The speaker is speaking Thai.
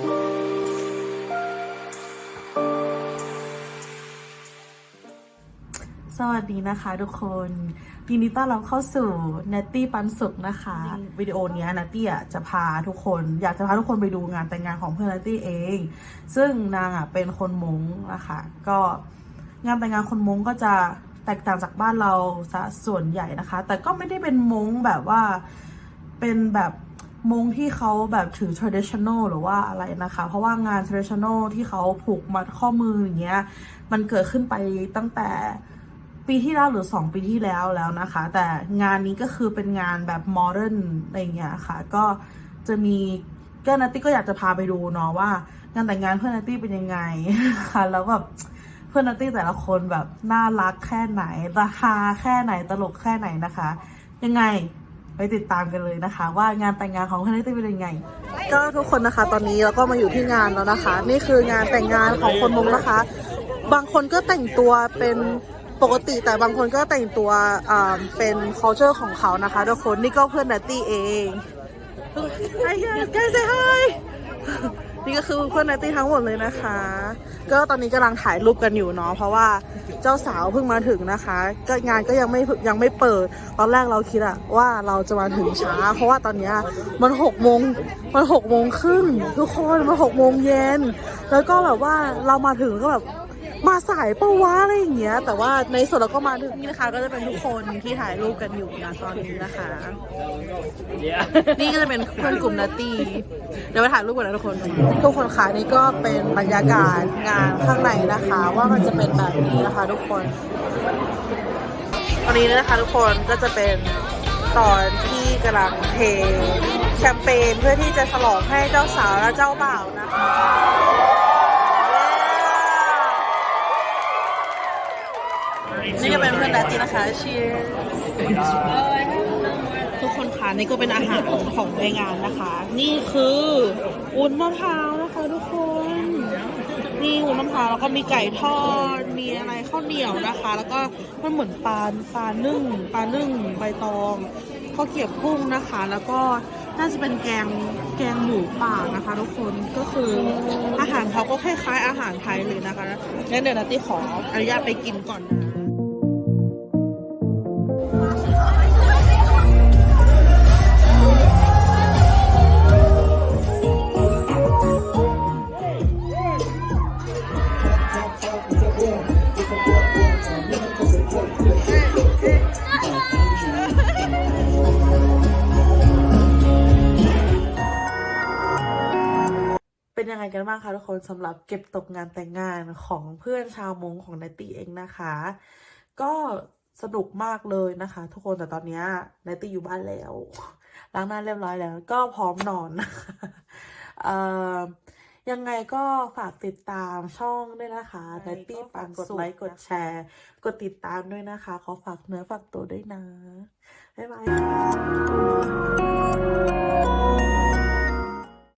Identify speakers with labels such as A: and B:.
A: สวัสดีนะคะทุกคนยินดีต้อนรับเข้าสู่ n a t t y ปันสุขนะคะวิดีโอนี้ย n a t t y อะจะพาทุกคนอยากจะพาทุกคนไปดูงานแต่งงานของเพื่อน n a t t y เอง ซึ่งนางอะเป็นคนมงนะคะก็งานแต่งงานคนมงก็จะแตกต่างจากบ้านเราซะส่วนใหญ่นะคะ แต่ก็ไม่ได้เป็นมงแบบว่าเป็นแบบ มงที่เขาแบบถือ traditional หรือว่าอะไรนะคะ เพราะว่างาน traditional ที่เขาผูกมัดข้อมืออย่างเงี้ย มันเกิดขึ้นไปตั้งแต่ปีที่แล้วหรือ 2 ปีที่แล้วแล้วนะคะ แต่งานนี้ก็คือเป็นงานแบบโมเดิร์นอะไรเงี้ยค่ะ ก็จะมีก็นัตตี้ก็อยากจะพาไปดูเนาะว่า งานแต่งงานเพื่อนนัตตี้เป็นยังไงค่ะ แล้วแบบเพื่อนนัตตี้แต่ละคนแบบน่ารักแค่ไหนราคาแค่ไหนตลกแค่ไหนนะคะ ยังไง ไปติดตามกันเลยนะคะ ว่างานแต่งงานของเพื่อนนัตตี้เป็นยังไง ก็ทุกคนนะคะ ตอนนี้เราก็มาอยู่ที่งานแล้วนะคะ นี่คืองานแต่งงานของคนมงนะคะ บางคนก็แต่งตัวเป็นปกติแต่บางคนก็แต่งตัวเป็น culture ของเขานะคะทุกคนนี่ก็เพื่อนนัตตี้เองไอ้เหี้ยใกล้เซฮาย นี่ก็คือเพื่อนนัตตี้ทั้งหมดเลยนะคะ ก็ตอนนี้กำลังถ่ายรูปกันอยู่เนาะเพราะว่าเจ้าสาวเพิ่งมาถึงนะคะ ก็งานก็ยังไม่ยังไม่เปิด ตอนแรกเราคิดอะว่าเราจะมาถึงช้า เพราะว่าตอนนี้มันหกโมงมันหกโมงครึ่งทุกคนมันหกโมงเย็นแล้วก็แบบว่าเรามาถึงก็แบบ มาสายปะวะอะไรอย่างเงี้ย แต่ว่าในส่วนเราก็มาถึงนี่นะคะ ก็จะเป็นทุกคนที่ถ่ายรูปกันอยู่นะตอนนี้นะคะ นี่ก็จะเป็นเพื่อนกลุ่มนาตีเดี๋ยวไปถ่ายรูปกันนะทุกคน ทุกคนคะนี่ก็เป็นบรรยากาศงานข้างในนะคะ ว่ามันจะเป็นแบบนี้นะคะ ทุกคน ตอนนี้นะคะ ทุกคนก็จะเป็นตอนที่กำลังเทแชมเปญเพื่อที่จะฉลองให้เจ้าสาวและเจ้าบ่าวนะคะ นี่ก็เป็นเพื่อนดาตีนะคะเชียร์ทุกคนคะนี่ก็เป็นอาหารของในงานนะคะ นี่คือวุ้นมะพร้าวนะคะทุกคนนี่วุ้นมะพร้าวแล้วก็มีไก่ทอดมีอะไรข้าวเหนียวนะคะ แล้วก็มันเหมือนปลาปลานึ่งปลานึ่งใบตองข้าวเกรียบกุ้งนะคะ แล้วก็น่าจะเป็นแกงแกงหมูป่านะคะทุกคนก็คืออาหารเขาก็คล้ายๆอาหารไทยเลยนะคะงั้นเดี๋ยวนัตตี้ขออนุญาตไปกินก่อนนะ เป็นยังไงกันบ้างคะทุกคนสำหรับเก็บตกงานแต่งงานของเพื่อนชาวมงของนตตี้เองนะคะ ก็สนุกมากเลยนะคะ ทุกคนแต่ตอนนี้ยนตตี้อยู่บ้านแล้วล้างหน้าเรียบร้อยแล้ว ก็พร้อมนอนเอ่อยังไงก็ฝากติดตามช่องด้วยนะคะนตตี้ปังกดไลค์กดแชร์ กดติดตามด้วยนะคะ ขอฝากเนื้อฝากตัวด้วยนะ บ๊ายบาย